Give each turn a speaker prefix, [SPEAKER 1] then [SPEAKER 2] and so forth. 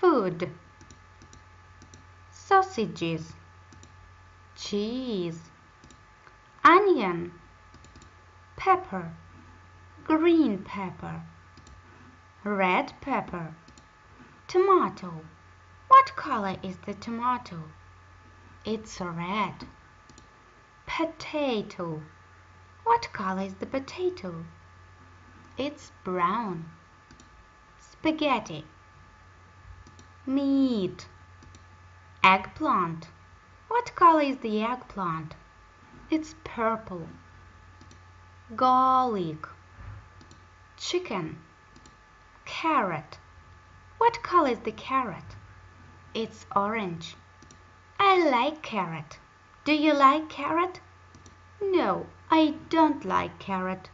[SPEAKER 1] food. Sausages. Cheese. Onion. Pepper. Green pepper. Red pepper. Tomato. What color is the tomato? It's red. Potato. What color is the potato? It's brown. Spaghetti meat. Eggplant. What color is the eggplant? It's purple. Garlic. Chicken. Carrot. What color is the carrot? It's orange. I like carrot. Do you like carrot? No I don't like carrot